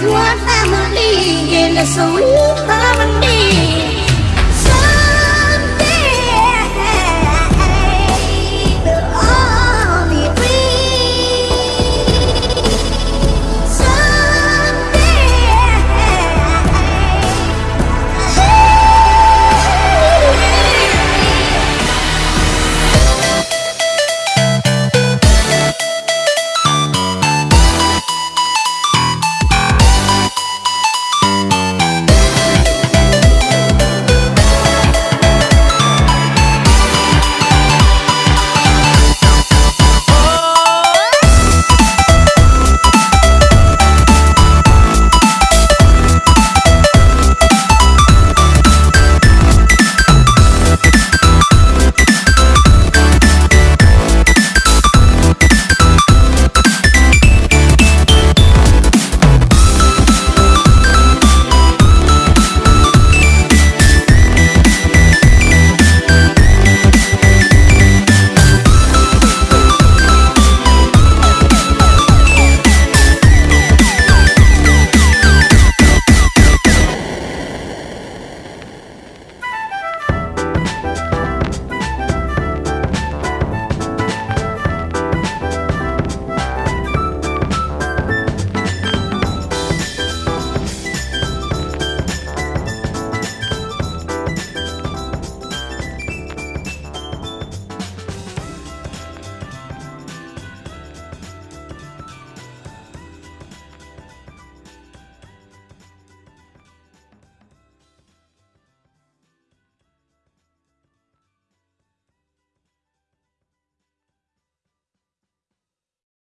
It's not family, and it's only harmony.